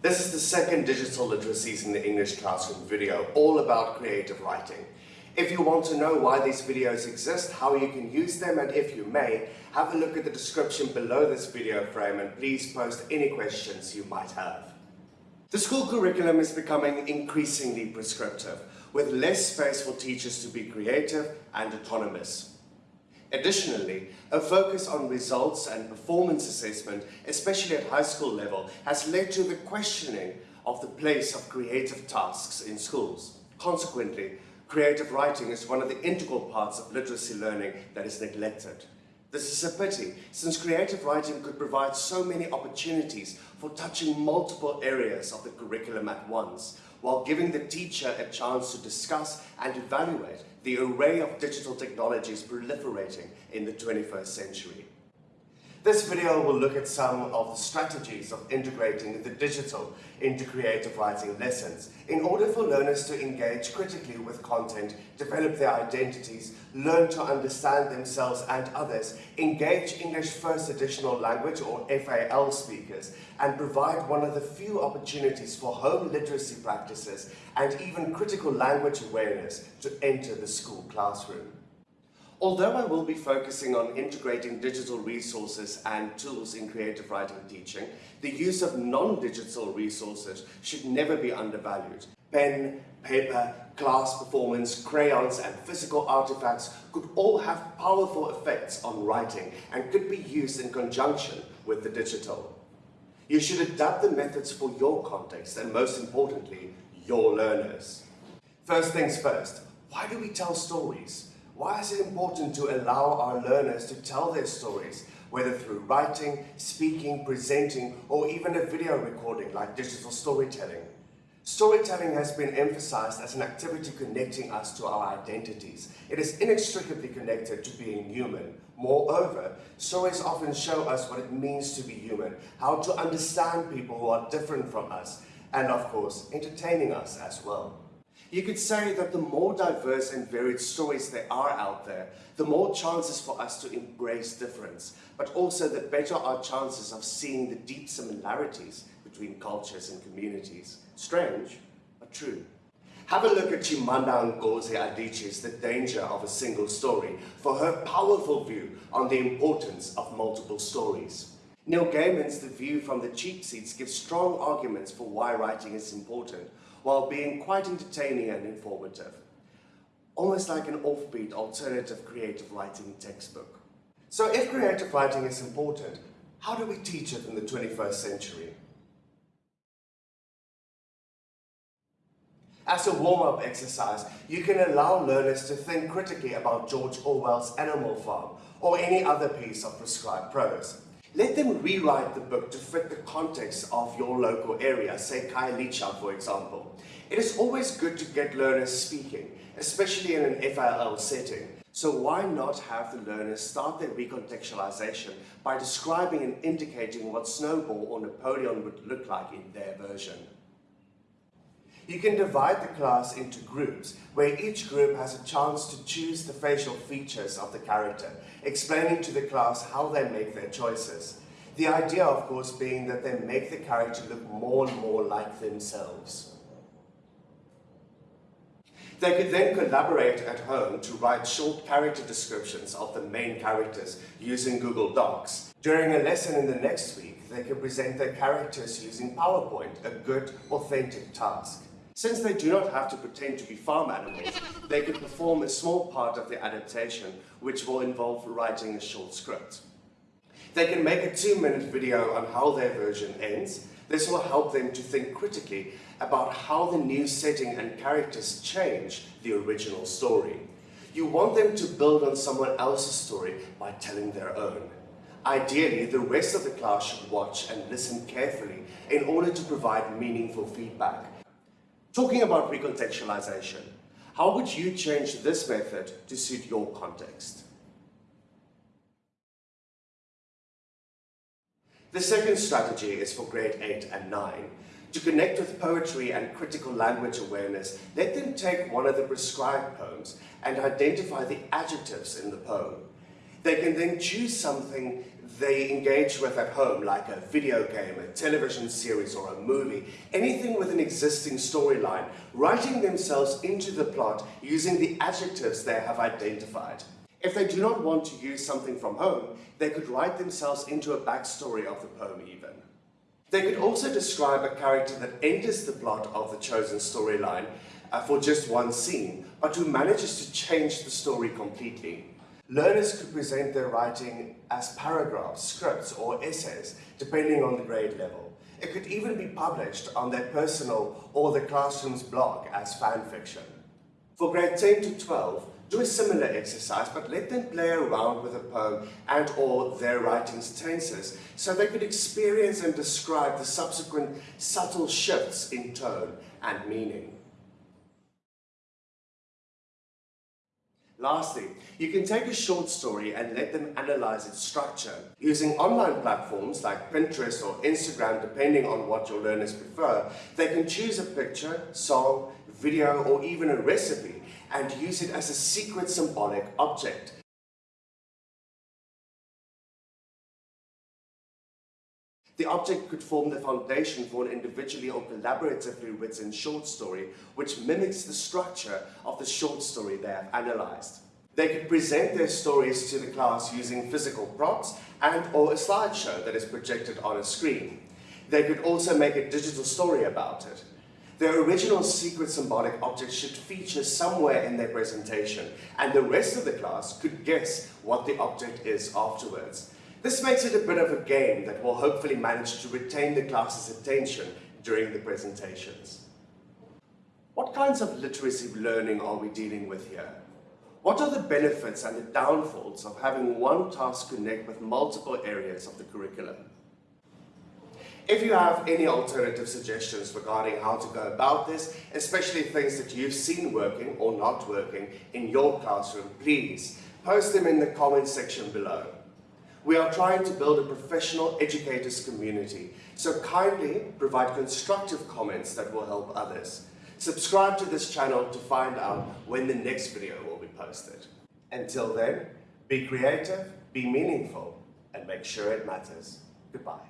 This is the second Digital Literacies in the English Classroom video, all about creative writing. If you want to know why these videos exist, how you can use them, and if you may, have a look at the description below this video frame and please post any questions you might have. The school curriculum is becoming increasingly prescriptive, with less space for teachers to be creative and autonomous. Additionally, a focus on results and performance assessment, especially at high school level, has led to the questioning of the place of creative tasks in schools. Consequently, creative writing is one of the integral parts of literacy learning that is neglected. This is a pity, since creative writing could provide so many opportunities for touching multiple areas of the curriculum at once, while giving the teacher a chance to discuss and evaluate the array of digital technologies proliferating in the 21st century. This video will look at some of the strategies of integrating the digital into creative writing lessons in order for learners to engage critically with content, develop their identities, learn to understand themselves and others, engage English First Additional Language or FAL speakers, and provide one of the few opportunities for home literacy practices and even critical language awareness to enter the school classroom. Although I will be focusing on integrating digital resources and tools in creative writing teaching, the use of non-digital resources should never be undervalued. Pen, paper, class performance, crayons and physical artifacts could all have powerful effects on writing and could be used in conjunction with the digital. You should adapt the methods for your context and most importantly, your learners. First things first, why do we tell stories? Why is it important to allow our learners to tell their stories, whether through writing, speaking, presenting, or even a video recording like digital storytelling? Storytelling has been emphasized as an activity connecting us to our identities. It is inextricably connected to being human. Moreover, stories often show us what it means to be human, how to understand people who are different from us, and of course, entertaining us as well. You could say that the more diverse and varied stories there are out there, the more chances for us to embrace difference, but also the better our chances of seeing the deep similarities between cultures and communities. Strange, but true. Have a look at Chimamanda Ngozi Adichie's The Danger of a Single Story for her powerful view on the importance of multiple stories. Neil Gaiman's The View from the Cheap Seats gives strong arguments for why writing is important, while being quite entertaining and informative. Almost like an offbeat alternative creative writing textbook. So if creative writing is important, how do we teach it in the 21st century? As a warm-up exercise, you can allow learners to think critically about George Orwell's Animal Farm or any other piece of prescribed prose. Let them rewrite the book to fit the context of your local area, say Khayelitsha for example. It is always good to get learners speaking, especially in an FAL setting. So why not have the learners start their recontextualization by describing and indicating what Snowball or Napoleon would look like in their version. You can divide the class into groups, where each group has a chance to choose the facial features of the character, explaining to the class how they make their choices. The idea, of course, being that they make the character look more and more like themselves. They could then collaborate at home to write short character descriptions of the main characters using Google Docs. During a lesson in the next week, they could present their characters using PowerPoint, a good, authentic task. Since they do not have to pretend to be farm animals, they could perform a small part of the adaptation, which will involve writing a short script. They can make a two-minute video on how their version ends. This will help them to think critically about how the new setting and characters change the original story. You want them to build on someone else's story by telling their own. Ideally, the rest of the class should watch and listen carefully in order to provide meaningful feedback. Talking about recontextualization, how would you change this method to suit your context? The second strategy is for grade 8 and 9. To connect with poetry and critical language awareness, let them take one of the prescribed poems and identify the adjectives in the poem. They can then choose something they engage with at home, like a video game, a television series, or a movie, anything with an existing storyline, writing themselves into the plot using the adjectives they have identified. If they do not want to use something from home, they could write themselves into a backstory of the poem even. They could also describe a character that enters the plot of the chosen storyline uh, for just one scene, but who manages to change the story completely. Learners could present their writing as paragraphs, scripts, or essays, depending on the grade level. It could even be published on their personal or the classroom's blog as fan fiction. For grade 10 to 12, do a similar exercise, but let them play around with a poem and or their writing's tenses so they could experience and describe the subsequent subtle shifts in tone and meaning. Lastly, you can take a short story and let them analyze its structure. Using online platforms like Pinterest or Instagram, depending on what your learners prefer, they can choose a picture, song, video, or even a recipe and use it as a secret symbolic object. The object could form the foundation for an individually or collaboratively written short story which mimics the structure of the short story they have analyzed. They could present their stories to the class using physical props and or a slideshow that is projected on a screen. They could also make a digital story about it. Their original secret symbolic object should feature somewhere in their presentation and the rest of the class could guess what the object is afterwards. This makes it a bit of a game that will hopefully manage to retain the class's attention during the presentations. What kinds of literacy learning are we dealing with here? What are the benefits and the downfalls of having one task connect with multiple areas of the curriculum? If you have any alternative suggestions regarding how to go about this, especially things that you've seen working or not working in your classroom, please post them in the comments section below. We are trying to build a professional educators community, so kindly provide constructive comments that will help others. Subscribe to this channel to find out when the next video will be posted. Until then, be creative, be meaningful, and make sure it matters. Goodbye.